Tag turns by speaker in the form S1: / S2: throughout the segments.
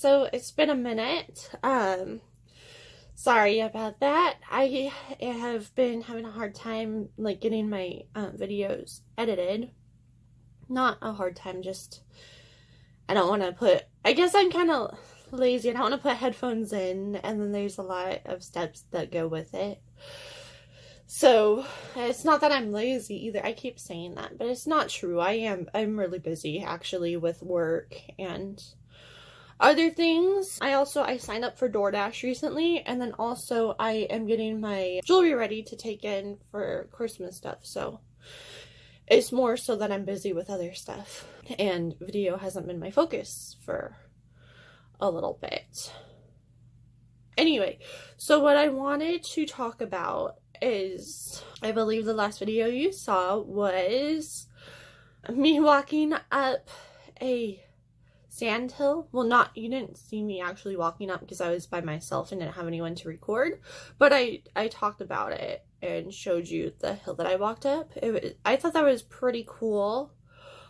S1: so it's been a minute. Um, sorry about that. I have been having a hard time like getting my uh, videos edited. Not a hard time, just I don't want to put. I guess I'm kind of lazy. I don't want to put headphones in, and then there's a lot of steps that go with it. So it's not that I'm lazy either. I keep saying that, but it's not true. I am I'm really busy actually with work and other things. I also I signed up for DoorDash recently and then also I am getting my jewelry ready to take in for Christmas stuff. So it's more so that I'm busy with other stuff and video hasn't been my focus for a little bit. Anyway, so what I wanted to talk about is I believe the last video you saw was me walking up a sand hill. Well, not, you didn't see me actually walking up because I was by myself and didn't have anyone to record, but I, I talked about it and showed you the hill that I walked up. It was, I thought that was pretty cool.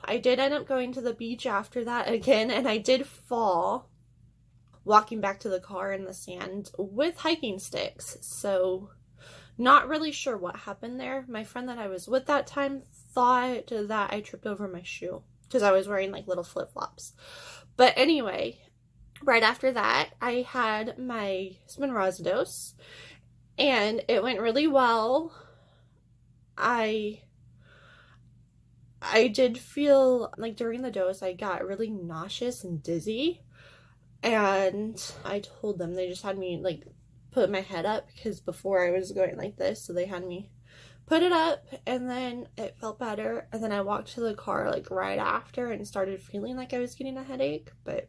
S1: I did end up going to the beach after that again, and I did fall walking back to the car in the sand with hiking sticks. So not really sure what happened there. My friend that I was with that time thought that I tripped over my shoe because I was wearing like little flip flops. But anyway, right after that, I had my Spinraza dose and it went really well. I I did feel like during the dose I got really nauseous and dizzy and I told them they just had me like put my head up because before I was going like this, so they had me put it up and then it felt better and then I walked to the car like right after and started feeling like I was getting a headache, but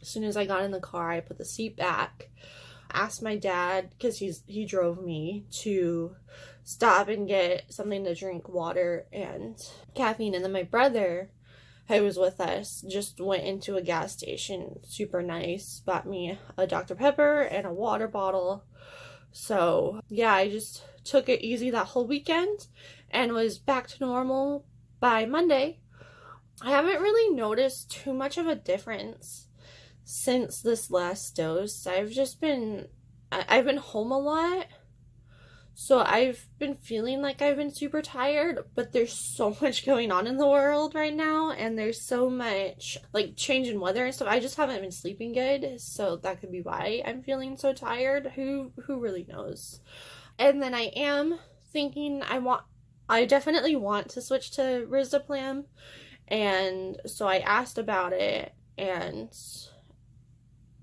S1: as soon as I got in the car, I put the seat back, asked my dad cuz he's he drove me to stop and get something to drink, water and caffeine and then my brother who was with us just went into a gas station, super nice, bought me a Dr. Pepper and a water bottle. So, yeah, I just took it easy that whole weekend and was back to normal by Monday. I haven't really noticed too much of a difference since this last dose. I've just been I've been home a lot so I've been feeling like I've been super tired, but there's so much going on in the world right now and there's so much like change in weather and stuff. I just haven't been sleeping good, so that could be why I'm feeling so tired. Who who really knows? And then I am thinking I want I definitely want to switch to Risdiplam and so I asked about it and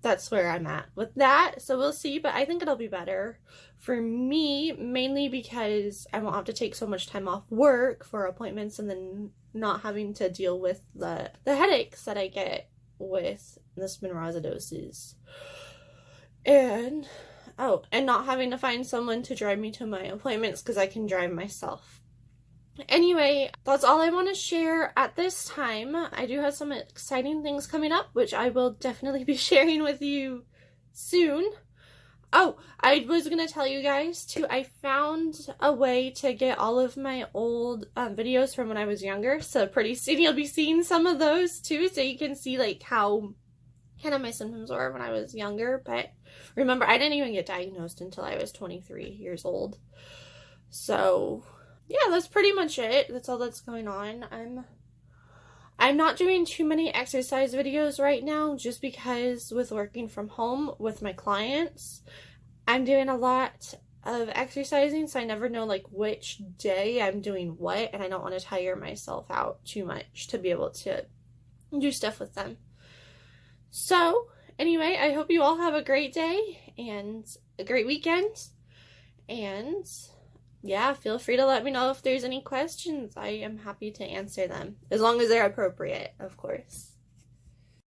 S1: that's where I'm at with that. So we'll see, but I think it'll be better for me, mainly because I won't have to take so much time off work for appointments and then not having to deal with the, the headaches that I get with Spinraza doses. And, oh, and not having to find someone to drive me to my appointments because I can drive myself. Anyway, that's all I want to share at this time. I do have some exciting things coming up, which I will definitely be sharing with you soon. Oh, I was going to tell you guys too, I found a way to get all of my old um, videos from when I was younger. So pretty soon you'll be seeing some of those too. So you can see like how kind of my symptoms were when I was younger. But remember, I didn't even get diagnosed until I was 23 years old. So yeah, that's pretty much it. That's all that's going on. I'm I'm not doing too many exercise videos right now just because with working from home with my clients, I'm doing a lot of exercising so I never know like which day I'm doing what and I don't want to tire myself out too much to be able to do stuff with them. So, anyway, I hope you all have a great day and a great weekend and yeah, feel free to let me know if there's any questions. I am happy to answer them, as long as they're appropriate, of course.